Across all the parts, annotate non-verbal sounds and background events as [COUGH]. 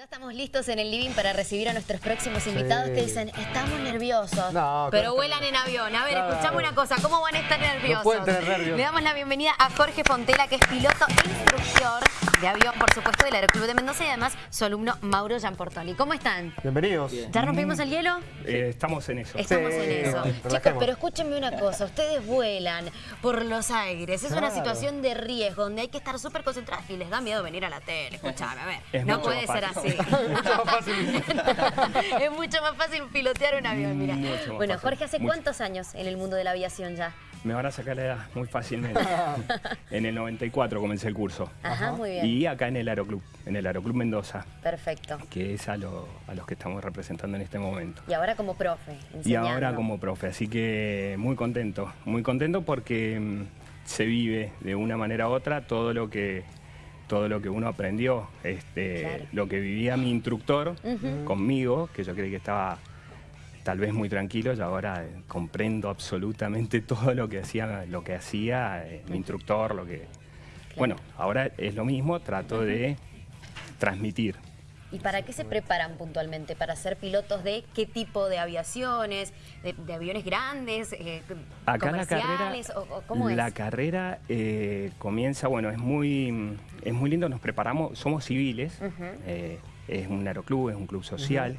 ya estamos listos en el living para recibir a nuestros próximos invitados que dicen, estamos nerviosos, No, pero claro. vuelan en avión. A ver, No. escuchame una cosa, ¿cómo van a estar nerviosos? pueden tener nervios. Le damos la bienvenida a Jorge Fontela, que es piloto e instructor de avión, por supuesto, del Aeroclub de Mendoza y además su alumno Mauro Gianportoli. ¿Cómo están? Bienvenidos. ¿Ya rompimos el hielo? Eh, estamos en eso. Estamos Sí, en eso. relajemos. Chicos, pero escúchenme una cosa, ustedes vuelan por los aires, es una Claro. situación de riesgo donde hay que estar súper concentrados y les da miedo venir a la tele, escúchame, a ver, Es no puede ser así. Mucho más fácil. [LAUGHS] es mucho más fácil pilotear un avión, mira. Mucho más Bueno, fácil, Jorge, ¿hace mucho. cuántos años en el mundo de la aviación ya? Me van a sacar la edad muy fácilmente. [LAUGHS] en el 94 comencé el curso. Ajá, muy bien. Y acá en el Aeroclub, en el Aeroclub Mendoza, Perfecto. que es a, lo- a los que estamos representando en este momento. Y ahora como profe, Y enseñando. ahora como profe, así que muy contento, muy contento porque mm, se vive de una manera u otra todo lo que todo lo que uno aprendió, este, Claro. lo que vivía mi instructor conmigo, que yo creí que estaba tal vez muy tranquilo y ahora eh, comprendo absolutamente [LAUGHS] todo lo que hacía, lo que hacía eh, mi instructor, lo que bueno, ahora es lo mismo, trato de transmitir. ¿Y para qué se preparan puntualmente? ¿Para ser pilotos de qué tipo de aviaciones? ¿De, de aviones grandes? Eh, Acá la carrera, ¿Comerciales? ¿O, o cómo la es? carrera eh, comienza, bueno, es muy, es muy lindo, nos preparamos, somos civiles, eh, es un aeroclub, es un club social,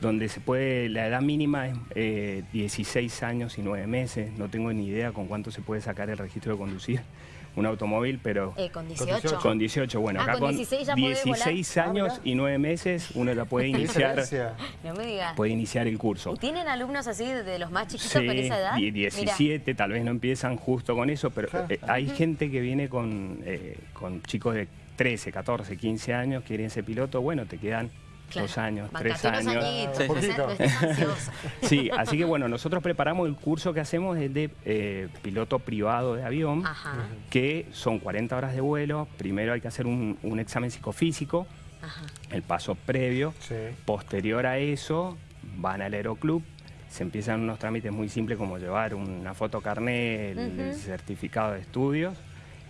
donde se puede, la edad mínima es eh, 16 años y 9 meses, no tengo ni idea con cuánto se puede sacar el registro de conducir un automóvil, pero... Eh, con 18. 18. Con 18, bueno, Ah, acá con con 16 ya podés 16 volar. años Ah, y 9 meses uno ya puede [LAUGHS] ¿Qué iniciar? No me digas. puede iniciar el curso. ¿Y tienen alumnos así de los más chiquitos Sí, con esa edad? die- Mira, 17, tal vez no empiezan justo con eso, pero Claro. eh, hay gente que viene con, eh, con chicos de 13, 14, 15 años, quieren ser piloto, bueno, te quedan claro, dos años, tres bancate años. añitos, [LAUGHS] Sí. así que bueno, nosotros preparamos el curso que hacemos es de eh, piloto privado de avión, Ajá, que son 40 horas de vuelo, primero hay que hacer un, un examen psicofísico, ajá. el paso previo, Sí. Posterior a eso, van al aeroclub, se empiezan unos trámites muy simples como llevar una foto carnet, el certificado de estudios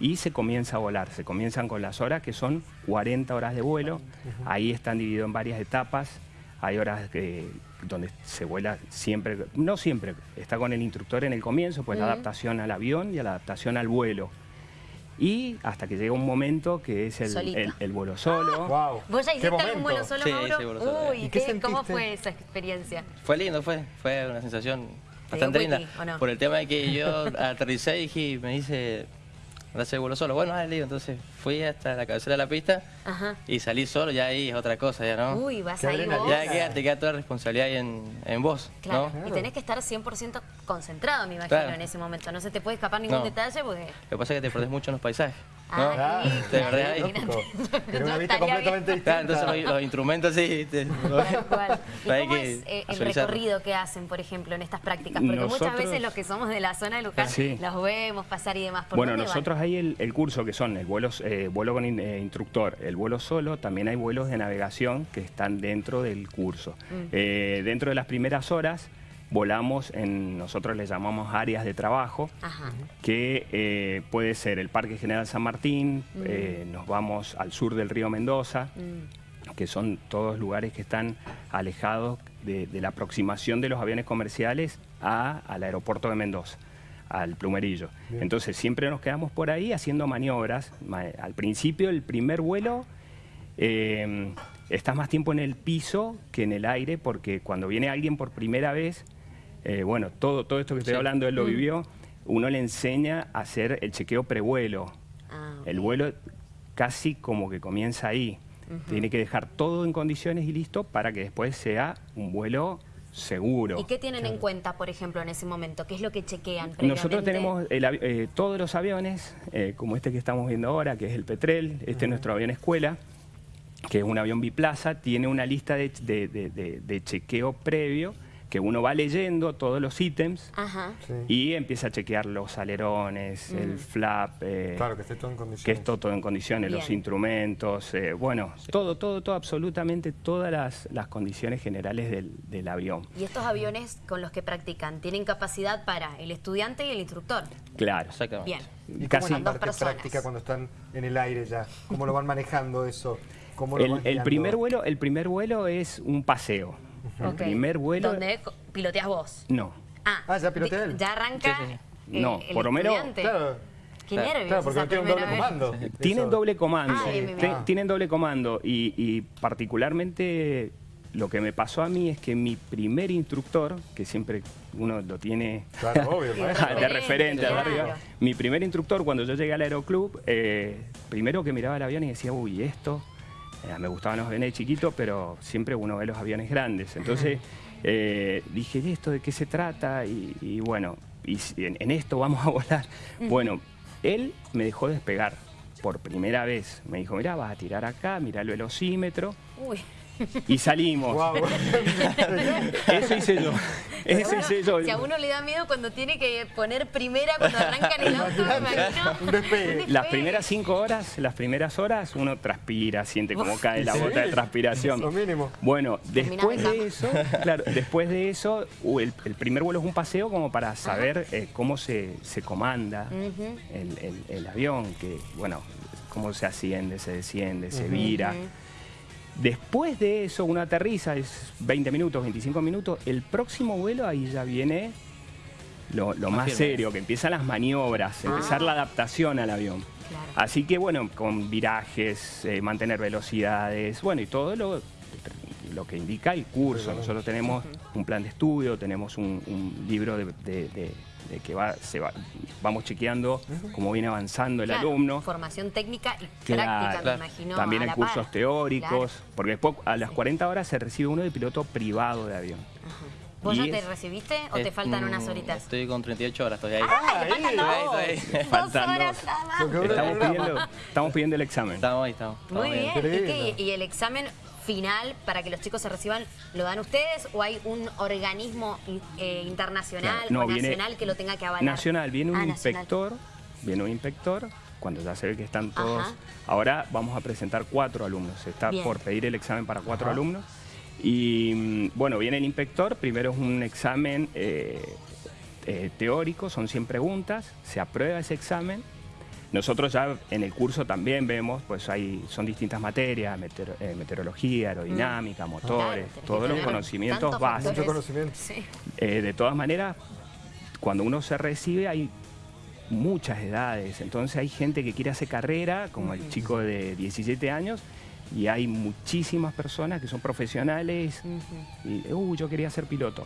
y se comienza a volar. Se comienzan con las horas que son 40 horas de vuelo. Ahí están divididos en varias etapas. Hay horas que- donde se vuela siempre, no siempre, está con el instructor en el comienzo, pues la adaptación al avión y la adaptación al vuelo. Y hasta que llega un momento que es el, el- el vuelo solo. [GASPS] Wow. ¿Vos ya ¿Qué hiciste algún vuelo solo, Sí, Mauro? hice vuelo solo. Uy, ¿Y qué ¿qué- ¿cómo fue esa experiencia? Fue lindo, fue, fue una sensación ¿Te bastante linda. no? Por el tema de que yo [LAUGHS] aterricé y dije, me dice, ahora hacer vuelo solo. Bueno, dale, entonces fui hasta la cabecera de la pista Ajá. y salí solo, ya ahí es otra cosa, ya no. Uy, vas Qué ahí vos. ya queda, te queda toda la responsabilidad ahí en, en vos, Claro, ¿no? y tenés que estar 100% concentrado, me imagino, Claro. en ese momento. No se te puede escapar ningún No. detalle porque... Lo que pasa es que te perdés mucho en los paisajes, ¿no? Ah, de verdad, ahí. una vista completamente distinta. entonces los, los instrumentos sí. te- [LAUGHS] cual. ¿Y cómo que es eh, el recorrido que hacen, por ejemplo, en estas prácticas? Porque muchas Nosotros- veces los que somos de la zona de Luján Sí. los vemos pasar y demás. ¿Por Bueno, dónde van? nosotros hay el, el curso que son el vuelo, eh, vuelo con in- eh, instructor, el vuelo solo, también hay vuelos de navegación que están dentro del curso. Mm. Eh, dentro de las primeras horas volamos en, nosotros le llamamos áreas de trabajo, Ajá. que eh, puede ser el Parque General San Martín, eh, nos vamos al sur del río Mendoza, Mm. que son todos lugares que están alejados de, de la aproximación de los aviones comerciales a- al aeropuerto de Mendoza, al plumerillo. Bien. Entonces siempre nos quedamos por ahí haciendo maniobras. Ma- Al principio, el primer vuelo, eh, estás más tiempo en el piso que en el aire, porque cuando viene alguien por primera vez, eh, bueno, todo, todo esto que estoy Sí. hablando, él lo vivió, uno le enseña a hacer el chequeo prevuelo. Ah, El vuelo casi como que comienza ahí. Tiene que dejar todo en condiciones y listo para que después sea un vuelo seguro. ¿Y qué tienen en cuenta, por ejemplo, en ese momento? ¿Qué es lo que chequean Nosotros tenemos el eh, todos los aviones, eh, como este que estamos viendo ahora, que es el Petrel, este es nuestro avión escuela, que es un avión biplaza, tiene una lista de, de- de- de- de chequeo previo que uno va leyendo todos los ítems Ajá. Sí. y empieza a chequear los alerones, el flap, eh, Claro, que esté todo en condiciones. que es todo, en condiciones, los instrumentos, eh, bueno, todo, todo, todo, absolutamente todas las, las condiciones generales del, del avión. ¿Y estos aviones con los que practican tienen capacidad para el estudiante y el instructor? Claro. Exactamente. Bien. ¿Y cómo Casi- es la Dos parte personas. práctica cuando están en el aire ya? ¿Cómo lo van manejando eso? ¿Cómo lo El, primer vuelo, el primer vuelo es un paseo. El Ok. primer vuelo. Donde co- piloteas vos. No. Ah, Ah, ya pilotea él. Ya arranca. Sí, sí. eh, No, el por lo menos-. Claro, Qué Claro, nervios. claro, porque no tiene un doble vez. comando. Tienen doble comando. Ah. Tienen doble comando. Y, y particularmente lo que me pasó a mí es que mi primer instructor, que siempre uno lo tiene Claro, [LAUGHS] obvio, de referente Claro. arriba. Mi primer instructor, cuando yo llegué al aeroclub, eh, primero que miraba el avión y decía, uy, esto. Eh, me gustaban los aviones chiquitos, pero siempre uno ve los aviones grandes. Entonces eh, dije, ¿y esto de qué se trata? Y, y bueno, y en, en esto vamos a [LAUGHS] volar. Bueno, él me dejó despegar por primera vez. Me dijo, mira, vas a tirar acá, mira el velocímetro. Uy. Y salimos. Guau. [LAUGHS] Eso hice yo. Eso Bueno, hice yo. Si a uno le da miedo cuando tiene que poner primera cuando arrancan el auto, me imagino. [LAUGHS] Un despegue. Un Las primeras cinco horas, las primeras horas, uno transpira, siente como cae la Sí. gota de transpiración. Lo mínimo. Bueno, después de eso, claro, después de eso, el, el primer vuelo es un paseo como para saber eh, cómo se, se comanda el- el avión, que bueno, cómo se asciende, se desciende, se vira. Después de eso, uno aterriza, es 20 minutos, 25 minutos. El próximo vuelo ahí ya viene lo, lo Más firme. serio, que empiezan las maniobras, empezar la adaptación al avión. Claro. Así que bueno, con virajes, eh, mantener velocidades, bueno, y todo lo, lo que indica el curso. Nosotros tenemos un plan de estudio, tenemos un, un libro de, de- de- de que va, se va, vamos chequeando cómo viene avanzando el Claro, alumno. Formación técnica y práctica, claro. me imagino. También a hay cursos par. teóricos, Claro. porque después a las 40 horas se recibe uno de piloto privado de avión. ¿Vos ya te recibiste o te faltan unas horitas? Estoy con 38 horas, estoy ahí. ¡Ah, ahí, faltan dos! estoy ahí. Dos horas nada más. Estamos pidiendo, estamos pidiendo el examen. Estamos ahí, estamos. Muy bien. ¿Y, Increíble. qué? ¿Y el examen final para que los chicos se reciban lo dan ustedes o hay un organismo eh, internacional no, o viene- nacional que lo tenga que avalar? Nacional, viene un Ah, nacional. inspector, viene un inspector, cuando ya se ve que están todos. Ajá. Ahora vamos a presentar cuatro alumnos, se está Bien. por pedir el examen para cuatro Ajá. alumnos. Y mm, bueno, viene el inspector, primero es un examen eh, eh, teórico, son 100 preguntas, se aprueba ese examen. Nosotros ya en el curso también vemos, pues hay, son distintas materias, meteor- eh, meteorología, aerodinámica, motores, Mm. Claro, que todos los conocimientos básicos. conocimiento. Sí. Eh, de todas maneras, cuando uno se recibe hay muchas edades, entonces hay gente que quiere hacer carrera, como el chico de 17 años, y hay muchísimas personas que son profesionales y, uh, yo quería ser piloto.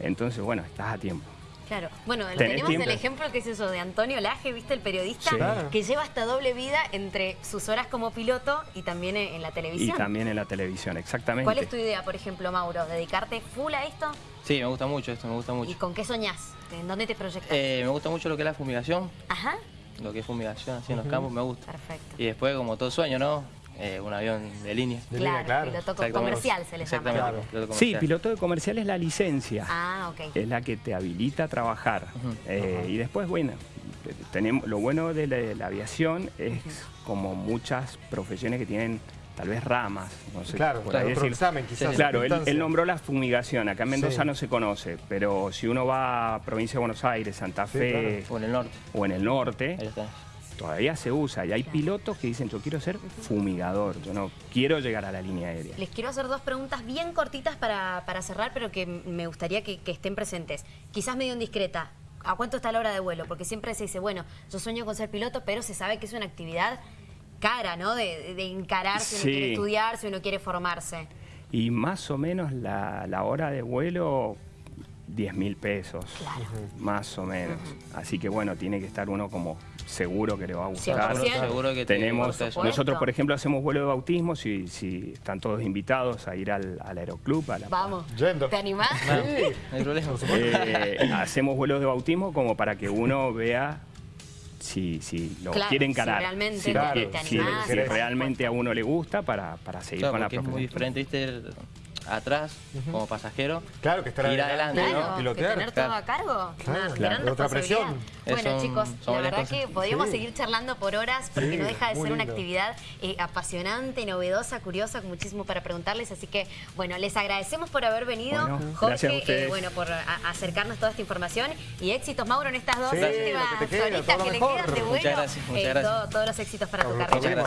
Entonces, bueno, estás a tiempo. Claro. Bueno, tenemos tiempo. el ejemplo que es eso de Antonio Laje, ¿viste? El periodista Sí. Claro. que lleva esta doble vida entre sus horas como piloto y también en la Y televisión. también en la televisión, exactamente. ¿Cuál es tu idea, por ejemplo, Mauro? ¿Dedicarte full a esto? Sí, me gusta mucho esto, me gusta ¿Y mucho. con qué soñás? ¿En dónde te proyectas? Eh, me gusta mucho lo que es la fumigación, Ajá. lo que es fumigación así en los campos, me gusta. Perfecto. Y después, como todo sueño, ¿no? Eh, un avión de línea. De claro, línea, claro. piloto comercial se le llama. Exactamente, Claro. piloto Sí, comercial. piloto de comercial es la licencia. Ah, ok. es la que te habilita a trabajar. Eh, y después, bueno, tenemos, lo bueno de la, de la aviación es como muchas profesiones que tienen tal vez ramas. No sé, Claro, por claro, ahí otro decir- examen quizás. Claro, él, nombró la fumigación. Acá en Mendoza Sí. no se conoce, pero si uno va a provincia de Buenos Aires, Santa Sí, Fe O en el norte. o en el norte, Ahí está. Todavía se usa. Y hay pilotos que dicen, yo quiero ser fumigador, yo no quiero llegar a la línea aérea. Les quiero hacer dos preguntas bien cortitas para, para cerrar, pero que me gustaría que, que estén presentes. Quizás medio indiscreta. ¿A cuánto está la hora de vuelo? Porque siempre se dice, bueno, yo sueño con ser piloto, pero se sabe que es una actividad cara, ¿no? De, de encarar si uno quiere estudiar, si uno quiere formarse. Y más o menos la, la hora de vuelo, 10 mil pesos. Claro. Más o menos. Así que bueno, tiene que estar uno como seguro que le va a gustar. 100%. Seguro que te Tenemos. Por nosotros por ejemplo hacemos vuelo de bautismo, si, si están todos invitados a ir al, al aeroclub, a la, Vamos. Yendo. ¿Te animás? No, Sí. no hay problema. Eh, hacemos vuelos de bautismo como para que uno vea si, si lo Claro, quiere si encarar. realmente si, Claro, si- te si- animás, si por realmente a uno le gusta para, para seguir Claro, con la porque es muy profesión. diferente, ¿viste? Atrás, como pasajero. Claro, que estar Ir adelante, ¿no? ¿no? Claro, que Pilotear. tener todo a cargo, Claro, claro, otra presión. Bueno, Son- chicos, son la verdad cosas. que podríamos Sí. seguir charlando por horas porque Sí, no deja de ser una actividad eh, apasionante, novedosa, curiosa, con muchísimo para preguntarles. Así que, bueno, les agradecemos por haber venido. Bueno, Jorge, gracias a eh, bueno, por a- acercarnos toda esta información. Y éxitos, Mauro, en estas dos Sí, últimas que te queda, le quedan de Muchas vuelo. gracias, muchas Eh, gracias. todo- todos los éxitos para tu Nos carrera.